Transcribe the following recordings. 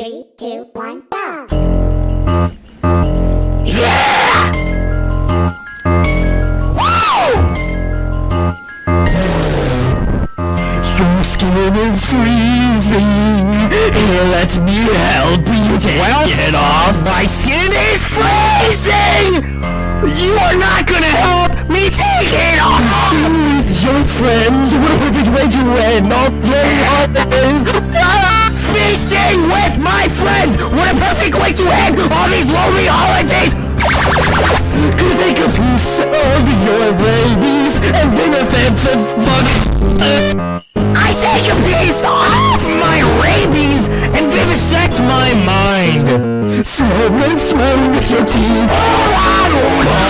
Three, two, one, go! Yeah! Your skin is freezing. Here, let me help you take well, it off. My skin is freezing! You are not gonna help me take it off! With your friends, what a perfect way to end all day holidays! Ah! Feasting with my friends! What a perfect way to end all these lonely holidays! Could take a piece of your rabies and benefit from fun. I take a piece of my rabies and vivisect my mind. Someone with your teeth. Oh, I don't know.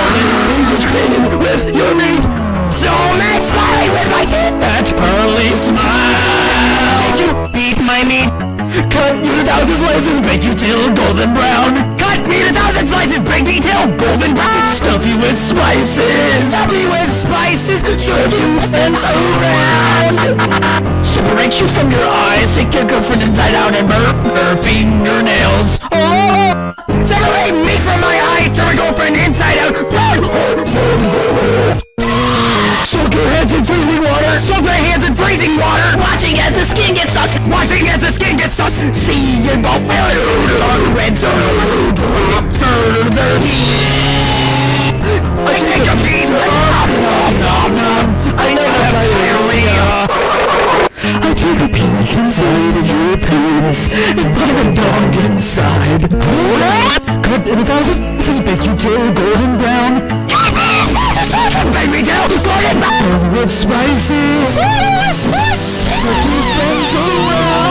Cut you to thousand slices, bake you till golden brown. Cut me to thousand slices, bake me till golden brown. Ah! Stuff you with spices, stuff you with spices, serve you and around. Separate you from your eyes, take your girlfriend inside out and burn her fingernails. Oh! Separate me from my eyes, turn my girlfriend inside out, burn her fingernails. Soak your hands in freezing water. Soak my hands in freezing water. Watching as the skin gets sus. Watching as the sus. See your go red so drop further. I take a piece. Nom nom nom nom. I know that diarrhea. I take a peek inside of your pants and find a dog inside. Cut in a thousand pieces, bake you uh, till golden brown. Make me tell golden brown with spices. Put your friends around. The